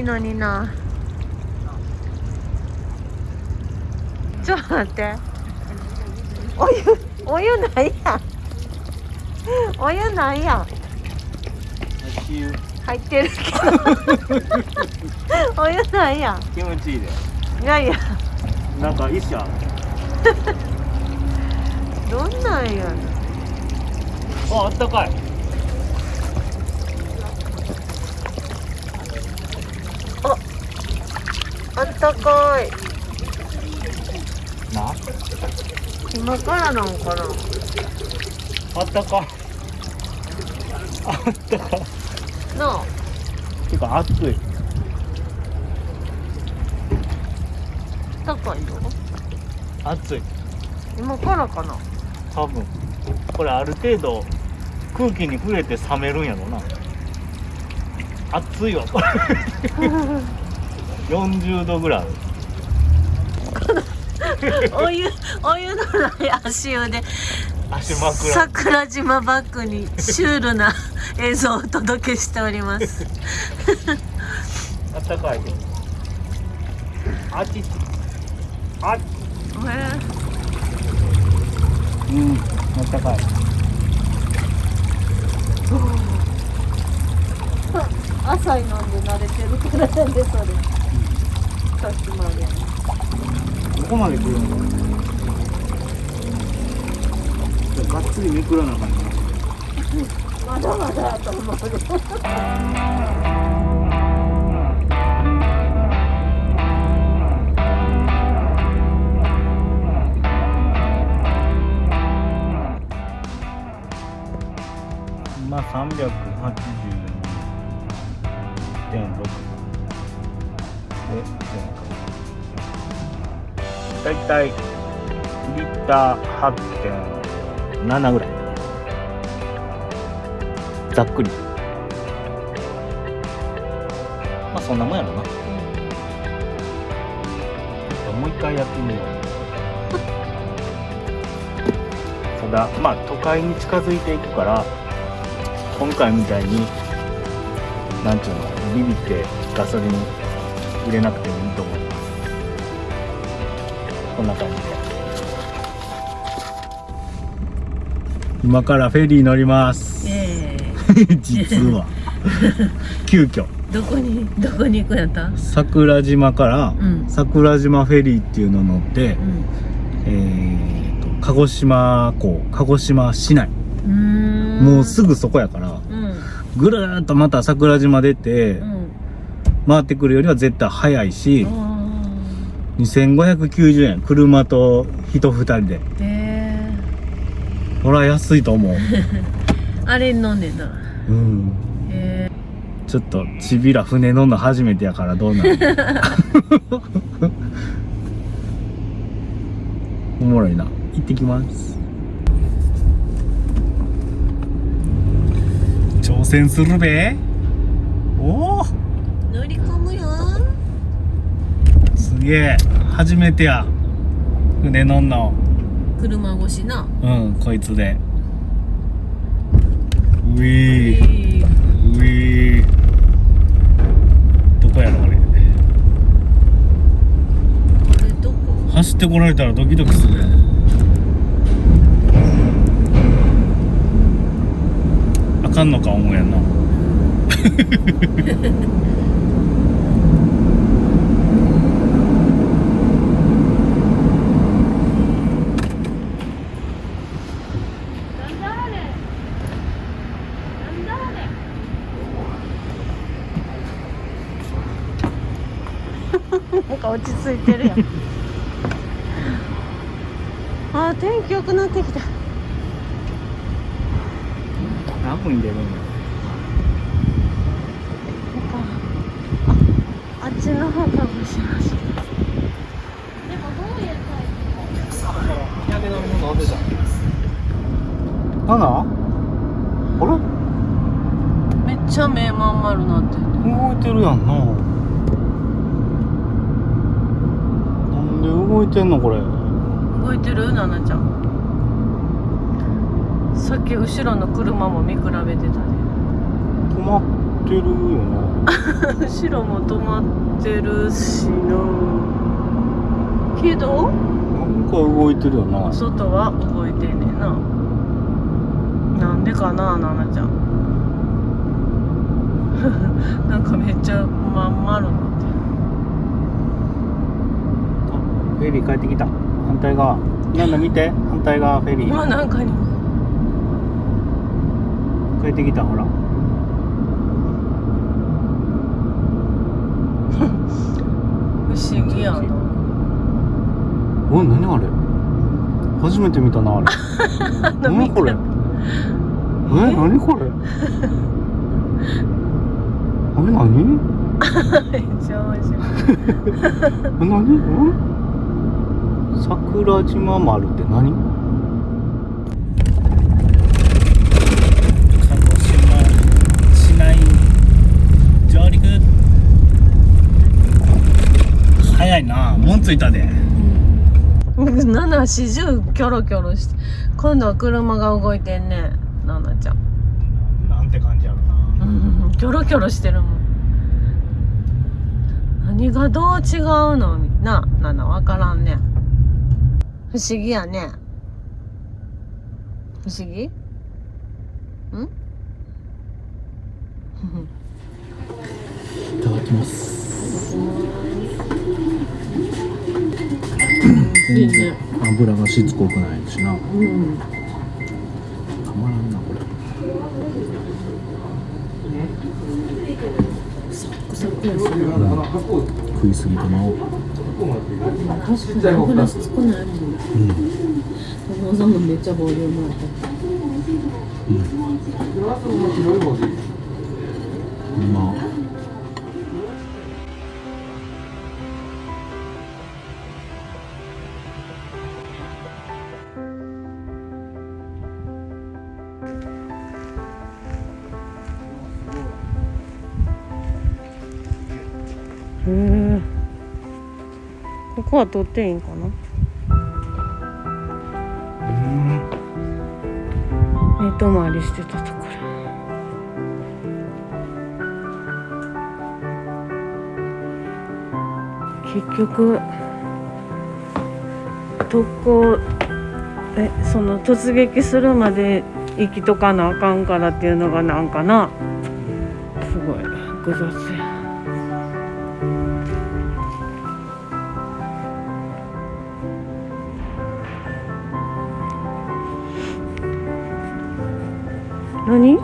いのにな。ちょっと待って。お湯お湯ないやん。お湯ないや入ってるけど。お湯ないやん。気持ちいいで。いやいや。なんか石あるどんなんやああったかいあったかい。な？今からなんかな？あったか。いあったか。いなあ。てか暑い。高いの暑い。今からかな？多分。これある程度空気に触れて冷めるんやろな。暑いわ。こ れ40度ぐらい。お湯お湯のない足湯で足枕。桜島バックにシュールな映像をお届けしております。あったかいであっち。あっうんあったかい。朝飲んで慣れてるからなんでそれさっきまでここまで来るんだがっつりめくらなあかんなまだまだと思うまあ382.6でだいたいリッター8.7ぐらい。ざっくり。まあそんなもんやろな。ちょっともう一回やってみよう。ただまあ都会に近づいていくから今回みたいになんちゅうのビビってガソリン入れなくてもいいこんな感じで。今からフェリー乗ります。え 実は。急遽。えどこにどこに行くんやった？桜島からうん。桜島フェリーっていうの乗って、うん。えーと鹿児島港鹿児島市内。うーん。もうすぐそこやからうん。ぐるーっとまた桜島出て、うん。回ってくるよりは絶対早いしあ2590円車と人2人で。ー。へほら安いと思う。え あれ飲んでんだ。うん。へえちょっとちびら船乗んの初めてやからどうなる おもろいな。行ってきます。挑戦するべおお乗り込むよすげえ。初めてや。船乗んの車越しな。うんこいつで。ウィー。ウィー。どこやろ俺これどこ？走ってこられたらドキドキするやん。あかんのか思うやんな なんだあれなんだあれなんか落ち着いてるやん。あー天気良くなってきた。何分に出るんや？あっちの方かもしれないでもどういうタイ日焼け止めの飲ん。でたなんだあれ？プめっちゃ目まん丸なってる。動いてるやんななんで動いてんのこれ。動いてる？ななちゃん。さっき後ろの車も見比べてたね止まってるよな。後ろも止まってるしな。けど？なんか動いてるよな。外は動いてんねんな。なんでかな奈々ちゃん。なんかめっちゃまん丸なってフェリー帰ってきた。反対側。なんだ見て。反対側フェリるうわーなんかに帰ってきたほら。不思議やな。お何あれ？初めて見たなあれ。何これ？え？何これ？あれ何？めっちゃ面白い。え何ん？桜島丸って何？鹿児島市内上陸。早いな。もんついたで。ナナ四十キョロキョロして今度は車が動いてんね。ナナちゃん。なんて感じやろな。うん。キョロキョロしてるもん。何がどう違うの？なナナわからんね不思議やね。不思議？ん？いただきます。いいね。油がしつこくないしな。うん。たまらんなこれ。サクサクやし食いすぎてまおう確かに油しつこないもんうんお父さんもめっちゃボリュー。ムあってまあへえここは取っていいんかな？寝泊まりしてたところ。結局特攻えその突撃するまで生きとかなあかんからっていうのがなんかな。すごい複雑や。何？あ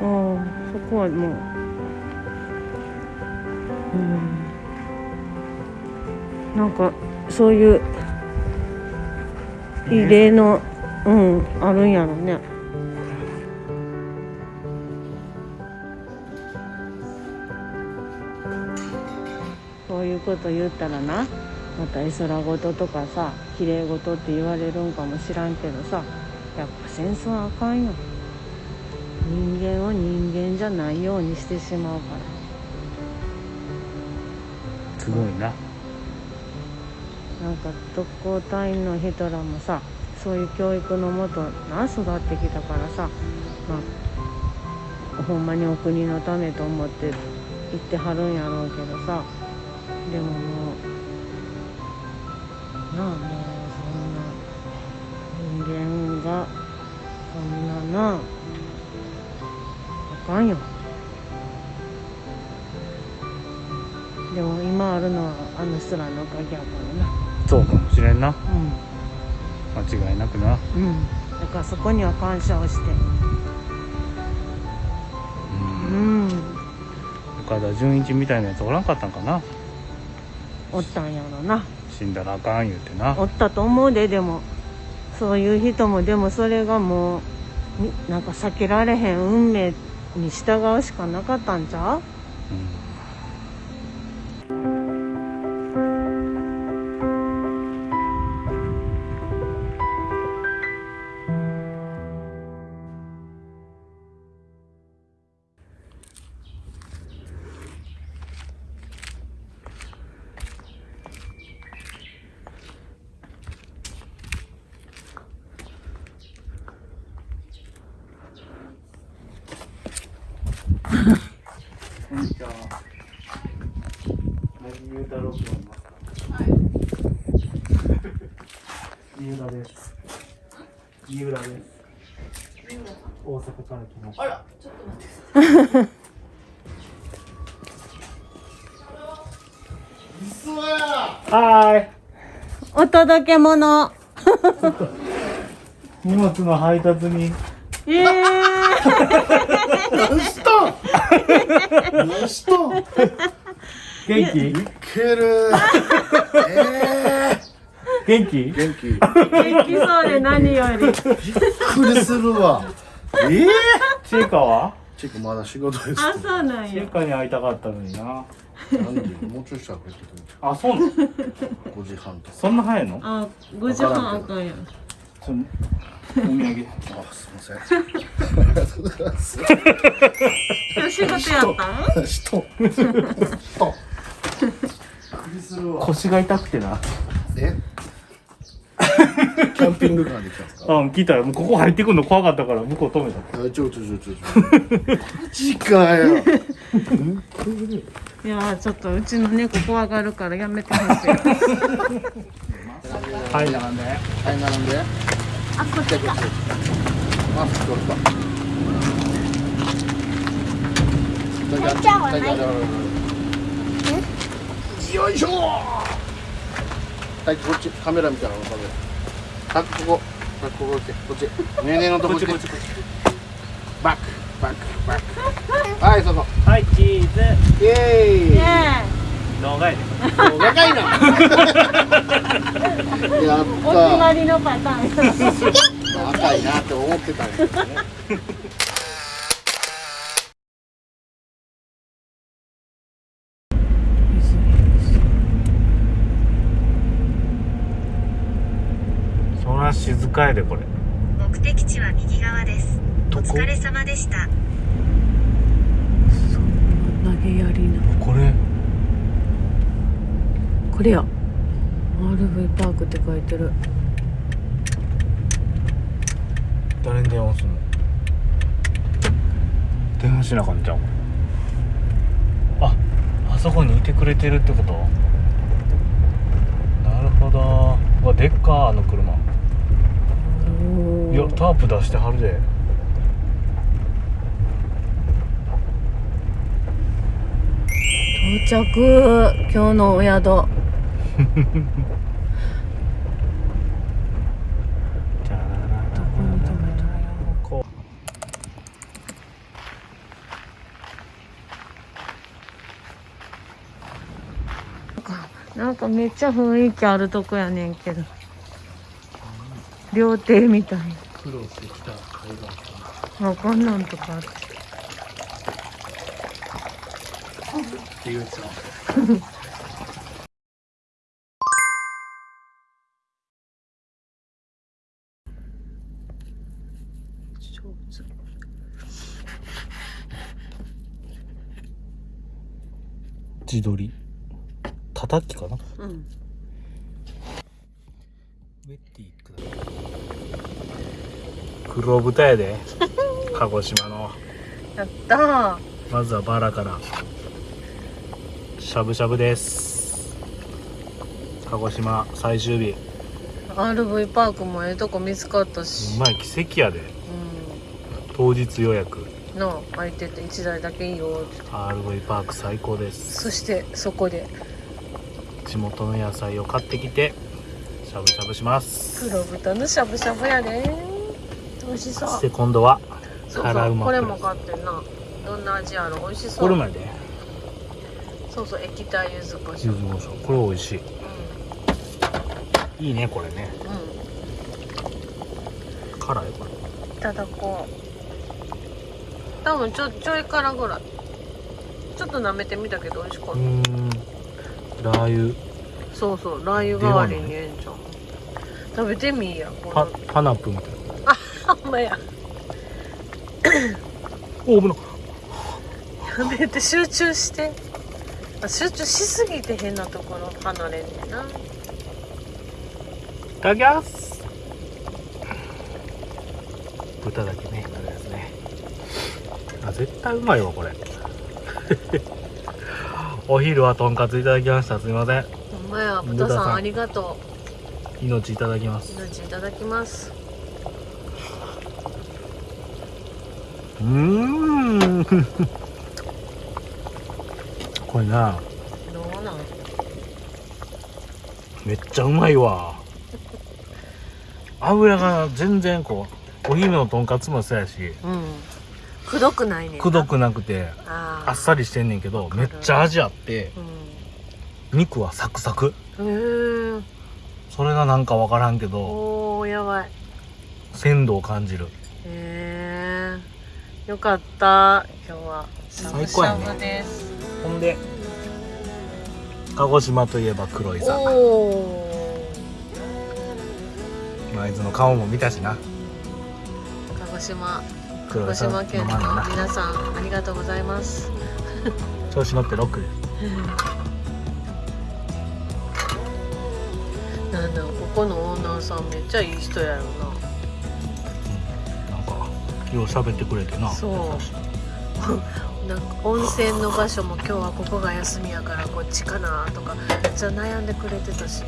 あそこはもう。うん。なんかそういう異例のうんあるんやろね。そういうこと言ったらな。また絵空事とかさ綺麗事って言われるんかもしらんけどさやっぱ戦争はあかんよ。人間を人間じゃないようにしてしまうから。すごいな。なんか特攻隊員の人らもさそういう教育のもとな育ってきたからさまあほんまにお国のためと思って言ってはるんやろうけどさでももうなあもうそんな人間がそんななあかんよ。でも今あるのはあの人らのおかげやからな。そうかもしれんな。う間違いなくな。んうん。だからそこには感謝をして。うん。うん。岡田准一みたいなやつおらんかったんかな。おったんやろな死んだらあかん言うてな。おったと思うででも。そういう人もでもそれがもうみなんか避けられへん運命に従うしかなかったんちゃう？うんゆうたろうくんいます。三浦です。三浦です。大阪から来ましたあら、ちょっと待ってください。はいお届け物荷物の配達にええ何したん何したん元気？いける。え元気？ー、元気。びっ元気そうで何より。くりするわ。えー、ちいかは？チェックまだ仕事です。あそうなんや。ちいかに会いたかったのにな。何時？もうちょいしたら帰ってくるあそうなの？5時半とか。そんな早いの？あ5時半あかんや。んちょお土産。あすいません。ありがとうございます仕事やったん？人。人腰が痛くてな。え？キャンピングカーで来たんですか？うん聞いたらもうここ入ってくるの怖かったから向こう止めた。あちょちょちょちょ。ちょマジかよ。いやーちょっとうちの猫怖がるからやめてほしい。はい。並んで。はい並んで。あこっちか。マスク取っためっちゃはないよいしょ。はいこっち。カメラみたいなのカメラはいここ。はいこここっち。こっち。ねえねえのとここっちこっちバック。バック。バック。はいそこはいチーズ。イエーイ。ね動画やで若いな。やっえお決まりのパターン。た赤いなって思ってたんやけどねそら静かやでこれ。目的地は右側です。お疲れ様でした。投げやりな。これ？これや。RV パークって書いてる。誰に電話すんの？電話しなあかんじゃん？ああそこにいてくれてるってこと？なるほど。うわでっかあの車いやタープ出してはるで。到着。今日のお宿。なんかめっちゃ雰囲気あるとこやねんけど。料亭みたい苦労してきた海岸なわかんなんとかあってっていうさ上手自撮り。叩きかな？うん。ウェッティ黒豚やで。鹿児島の。やった。ーまずはバラから。しゃぶしゃぶです。鹿児島最終日。RV パークもええとこ見つかったうしまい奇跡やで。う当日予約。んなあ空いてて1台だけいいよ。って RV パーク最高です。そしてそこで。地元の野菜を買ってきてしゃぶしゃぶします。黒豚のしゃぶしゃぶやで美味しそう。そして今度はそう辛うまそうこれも買ってんな。どんな味やろ美味しそう。これまで。そうそう液体柚子胡椒。柚子胡椒。これ美味しい。いいねこれね。うん。うん辛いこれ。いただこう。多分ちょちょい辛ぐらい。ちょっと舐めてみたけど美味しかっうーん。ラー油。たそうそうラー油代わりにええんじゃん食べてみいやこパのパナップみたいなほんまや。お危な。いやめて集中して。あ集中しすぎて変なところ離れんねんな。いただきます。豚だけねあれですね。あ絶対うまいわこれ。お昼はとんかついただきました。すいません。ほんまや豚さんありがと命いただきます。う命いただきますうーん。これな。どうなんめっちゃうまいわ。油が全然こうお昼のとんかつもそうやし。うん。くどくないねくどくなくてあっさりしてんねんけどめっちゃ味あって肉はサクサク。うんそれがなんかわからんけどおーやばい。鮮度を感じる。へえよかった。今日は。しゃぶしほんで鹿児島といえば黒いさおおあいつの顔も見たしな。鹿児島。鹿児島県の皆さんありがとうございます。調子乗ってロックで。なんだここのオーナーさんめっちゃいい人やろなよう喋ってくれてな。そう。な なんか温泉の場所も今日はここが休みやからこっちかなとかめっちゃ悩んでくれてたし、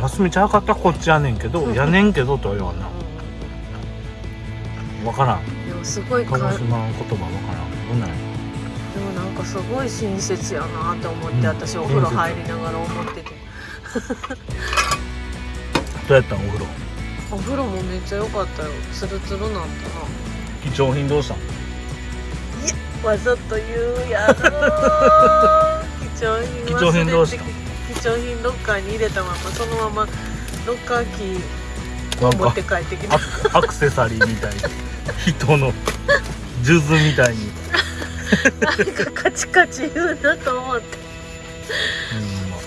休みちゃうかったらこっちやねんけどやねんけどとは言わんな。分からん。うん、でもすごいか鹿児島の言葉分からん。どんなんや。でもなんかすごい親切やなって思って、うん。私お風呂入りながら思ってて。どうやったんお風呂？お風呂もめっちゃ良かったよ。ツルツルなった貴重品どうしたんなわざと言うやろ。貴重品貴重品どうした？貴重品ロッカーに入れたままそのままロッカーキーなんか持って帰ってきたアクアクセサリーみたいな 人の数珠みたいに。なんかカチカチ言うなと思って。うんまあ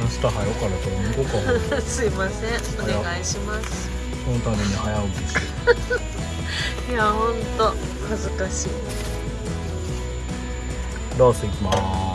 明日早うからそれ向こう。か すいません。お願いしますそのために早起きして。いやほんと恥ずかしい。ロース行きまーす